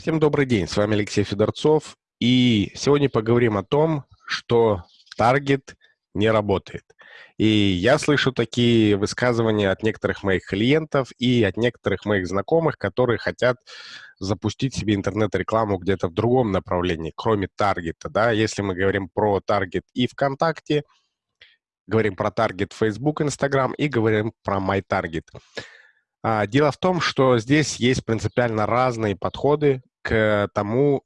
Всем добрый день, с вами Алексей Федорцов, и сегодня поговорим о том, что таргет не работает. И я слышу такие высказывания от некоторых моих клиентов и от некоторых моих знакомых, которые хотят запустить себе интернет-рекламу где-то в другом направлении, кроме таргета. Да? Если мы говорим про таргет и ВКонтакте, говорим про таргет Facebook, Instagram и говорим про MyTarget. А, дело в том, что здесь есть принципиально разные подходы к тому,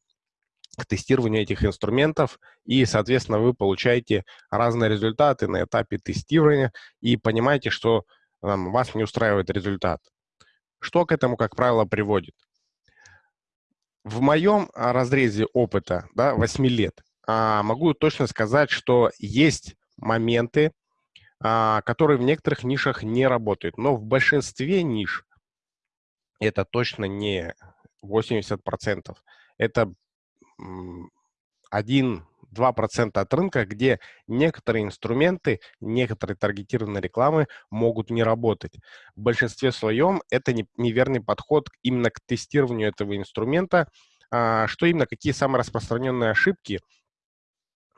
к тестированию этих инструментов, и, соответственно, вы получаете разные результаты на этапе тестирования и понимаете, что um, вас не устраивает результат. Что к этому, как правило, приводит? В моем а, разрезе опыта, да, 8 лет, а, могу точно сказать, что есть моменты, а, которые в некоторых нишах не работают, но в большинстве ниш это точно не 80%. Это 1-2% от рынка, где некоторые инструменты, некоторые таргетированные рекламы могут не работать. В большинстве своем это неверный подход именно к тестированию этого инструмента, а, что именно, какие самые распространенные ошибки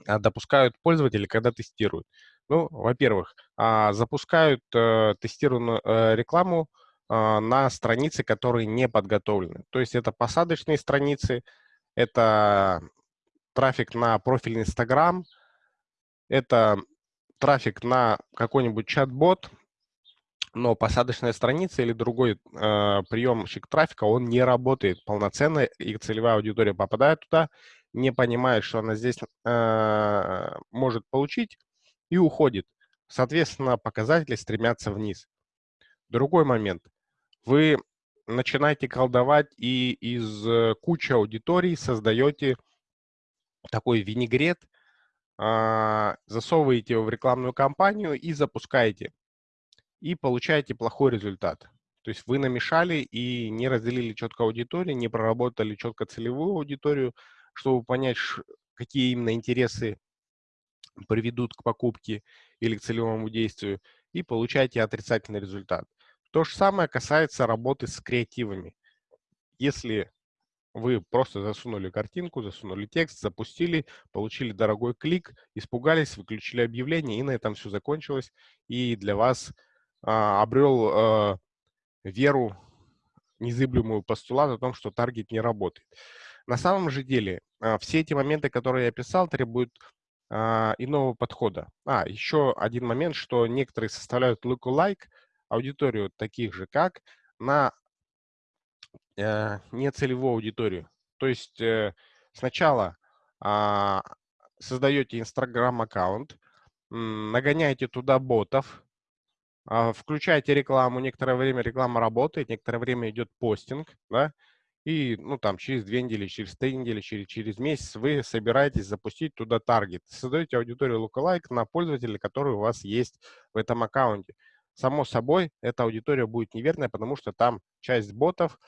а, допускают пользователи, когда тестируют. Ну, во-первых, а, запускают э, тестированную э, рекламу, на страницы, которые не подготовлены. То есть это посадочные страницы, это трафик на профиль Instagram, это трафик на какой-нибудь чат-бот, но посадочная страница или другой э, приемщик трафика, он не работает полноценно, и целевая аудитория попадает туда, не понимает, что она здесь э, может получить, и уходит. Соответственно, показатели стремятся вниз. Другой момент вы начинаете колдовать и из э, кучи аудиторий создаете такой винегрет, а, засовываете его в рекламную кампанию и запускаете. И получаете плохой результат. То есть вы намешали и не разделили четко аудиторию, не проработали четко целевую аудиторию, чтобы понять, какие именно интересы приведут к покупке или к целевому действию, и получаете отрицательный результат. То же самое касается работы с креативами. Если вы просто засунули картинку, засунули текст, запустили, получили дорогой клик, испугались, выключили объявление, и на этом все закончилось. И для вас а, обрел а, веру, незыблемую постулат о том, что таргет не работает. На самом же деле, а, все эти моменты, которые я описал, требуют а, иного подхода. А, еще один момент, что некоторые составляют lookalike, аудиторию таких же, как на э, нецелевую аудиторию. То есть э, сначала э, создаете Instagram-аккаунт, нагоняете туда ботов, э, включаете рекламу, некоторое время реклама работает, некоторое время идет постинг, да, и, ну, там, через две недели, через три недели, через, через месяц вы собираетесь запустить туда таргет. Создаете аудиторию lookalike на пользователя, который у вас есть в этом аккаунте. Само собой, эта аудитория будет неверная, потому что там часть ботов,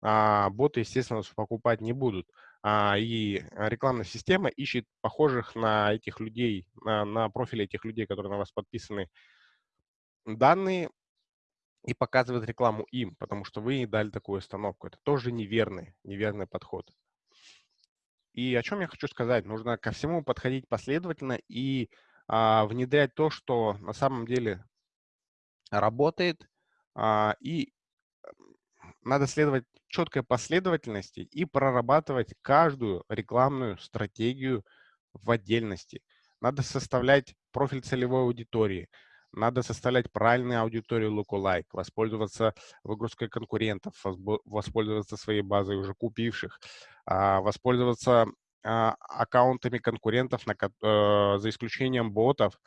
а, боты, естественно, покупать не будут. А, и рекламная система ищет похожих на этих людей, на, на профили этих людей, которые на вас подписаны, данные и показывает рекламу им, потому что вы дали такую установку. Это тоже неверный, неверный подход. И о чем я хочу сказать? Нужно ко всему подходить последовательно и а, внедрять то, что на самом деле работает, а, и надо следовать четкой последовательности и прорабатывать каждую рекламную стратегию в отдельности. Надо составлять профиль целевой аудитории, надо составлять правильную аудиторию lookalike, воспользоваться выгрузкой конкурентов, воспользоваться своей базой уже купивших, а, воспользоваться а, аккаунтами конкурентов, э, за исключением ботов,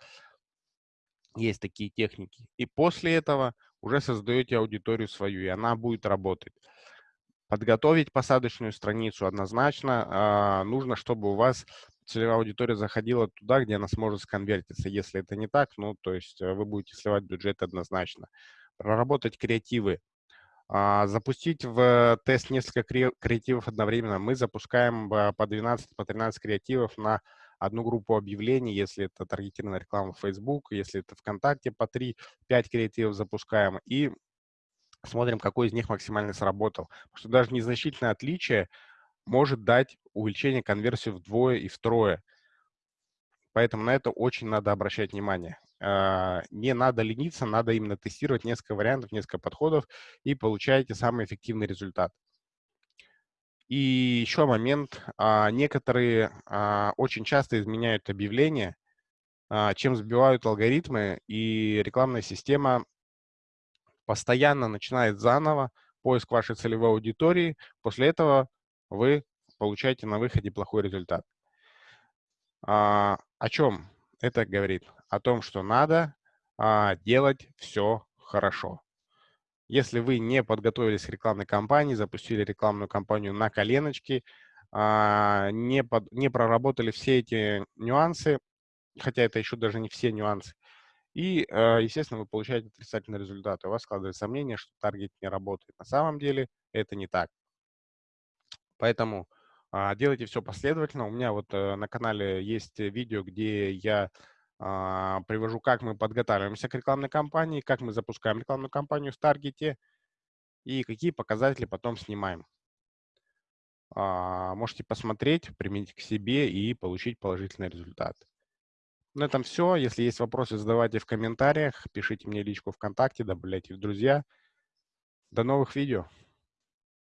есть такие техники. И после этого уже создаете аудиторию свою, и она будет работать. Подготовить посадочную страницу однозначно а, нужно, чтобы у вас целевая аудитория заходила туда, где она сможет сконвертиться. Если это не так, ну, то есть э, вы будете сливать бюджет однозначно. Проработать креативы. А, запустить в тест несколько креативов одновременно. Мы запускаем по 12, по 13 креативов на одну группу объявлений, если это таргетированная реклама в Facebook, если это ВКонтакте, по 3-5 креативов запускаем и смотрим, какой из них максимально сработал. Потому что даже незначительное отличие может дать увеличение конверсии вдвое и втрое. Поэтому на это очень надо обращать внимание. А, не надо лениться, надо именно тестировать несколько вариантов, несколько подходов и получаете самый эффективный результат. И еще момент. А, некоторые а, очень часто изменяют объявления, чем сбивают алгоритмы, и рекламная система постоянно начинает заново поиск вашей целевой аудитории. После этого вы получаете на выходе плохой результат. А, о чем это говорит? О том, что надо а, делать все хорошо. Если вы не подготовились к рекламной кампании, запустили рекламную кампанию на коленочке, а, не, под, не проработали все эти нюансы, хотя это еще даже не все нюансы, и, а, естественно, вы получаете отрицательный результат. У вас складывается сомнение, что таргет не работает. На самом деле это не так. Поэтому а, делайте все последовательно. У меня вот э, на канале есть видео, где я привожу, как мы подготавливаемся к рекламной кампании, как мы запускаем рекламную кампанию в Таргете и какие показатели потом снимаем. А, можете посмотреть, применить к себе и получить положительный результат. На этом все. Если есть вопросы, задавайте в комментариях, пишите мне личку ВКонтакте, добавляйте в друзья. До новых видео.